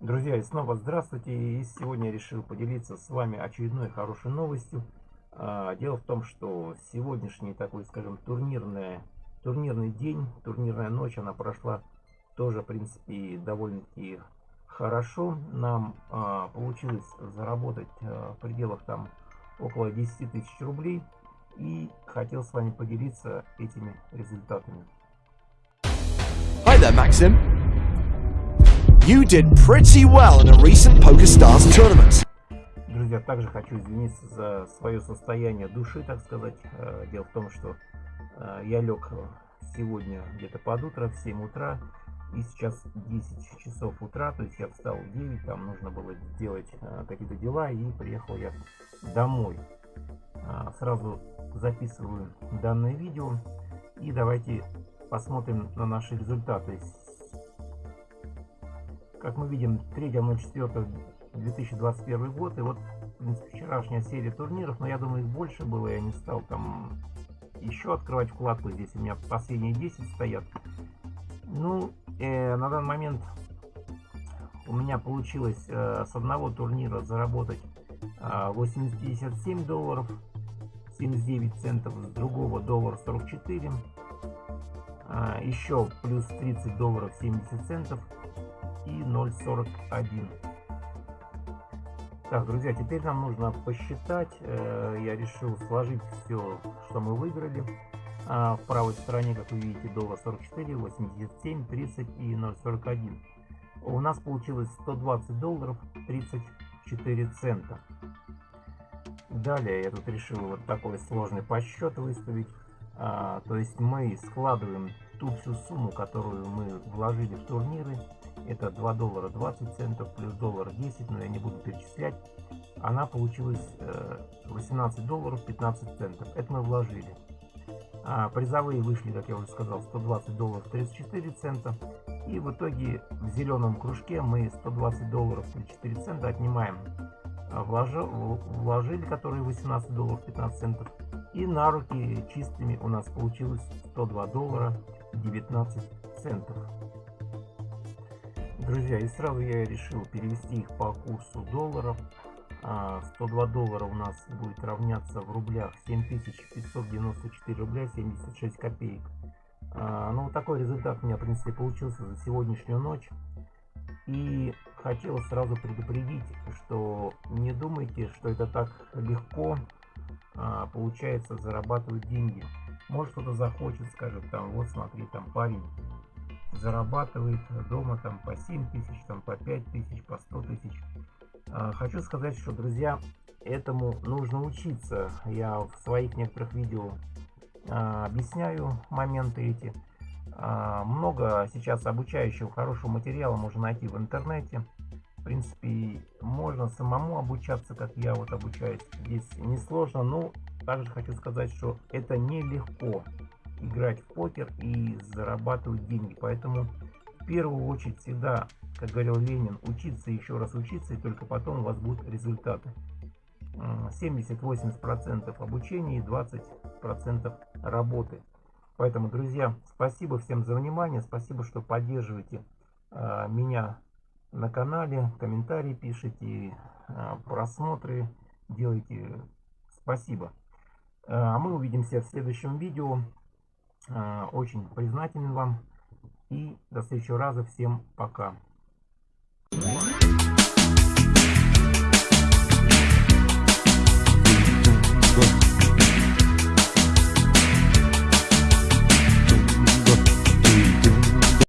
Друзья, и снова здравствуйте. И сегодня решил поделиться с вами очередной хорошей новостью. А, дело в том, что сегодняшний такой, скажем, турнирный, турнирный день, турнирная ночь, она прошла тоже, в принципе, довольно-таки хорошо. Нам а, получилось заработать а, в пределах там около 10 тысяч рублей. И хотел с вами поделиться этими результатами. Hi there, Maxim. You did pretty well in a recent PokerStars tournament. Друзья, также хочу извиниться за свое состояние души, так сказать. Э, дело в том, что э, я лег сегодня где-то под утро, в 7 утра, и сейчас 10 часов утра, то есть я встал в 9, там нужно было сделать э, какие-то дела, и приехал я домой. Сразу записываю данное видео, и давайте посмотрим на наши результаты. Как мы видим, 3.04.2021 год. И вот, в принципе, вчерашняя серия турниров. Но я думаю, их больше было. Я не стал там еще открывать вкладку. Здесь у меня последние 10 стоят. Ну, э, на данный момент у меня получилось э, с одного турнира заработать э, 857 долларов 79 центов, с другого доллар 44, э, еще плюс 30 долларов 70 центов и 0.41. Так, друзья, теперь нам нужно посчитать. Э, я решил сложить все, что мы выиграли. А, в правой стороне, как вы видите, доллар 44, 87, 30 и 0.41. У нас получилось 120 долларов 34 цента. Далее я тут решил вот такой сложный подсчет выставить. А, то есть мы складываем ту всю сумму, которую мы вложили в турниры это 2 доллара 20 центов плюс доллар 10, но я не буду перечислять. Она получилась 18 э, долларов 15 центов. Это мы вложили. А призовые вышли, как я уже сказал, 120 долларов 34 цента. И в итоге в зеленом кружке мы 120 долларов 34 цента отнимаем. А вложи, вложили, которые 18 долларов 15 центов. И на руки чистыми у нас получилось 102 доллара 19 центов. Друзья, и сразу я решил перевести их по курсу долларов. 102 а, доллара у нас будет равняться в рублях 7594 рубля 76 копеек. А, ну, вот такой результат у меня, в принципе, получился за сегодняшнюю ночь. И хотел сразу предупредить, что не думайте, что это так легко а, получается зарабатывать деньги. Может кто-то захочет, скажет, там, вот смотри, там парень зарабатывает дома там по 7 тысяч, там по 5 тысяч, по 100 тысяч. А, хочу сказать, что, друзья, этому нужно учиться. Я в своих некоторых видео а, объясняю моменты эти. А, много сейчас обучающего хорошего материала можно найти в интернете. В принципе, можно самому обучаться, как я вот обучаюсь. Здесь несложно, но также хочу сказать, что это нелегко играть в покер и зарабатывать деньги. Поэтому в первую очередь всегда, как говорил Ленин, учиться еще раз учиться, и только потом у вас будут результаты. 70-80% обучения и 20% работы. Поэтому, друзья, спасибо всем за внимание, спасибо, что поддерживаете э, меня на канале, комментарии пишите, э, просмотры делайте. Спасибо. А мы увидимся в следующем видео. А, очень признателен вам. И до следующего раза. Всем пока.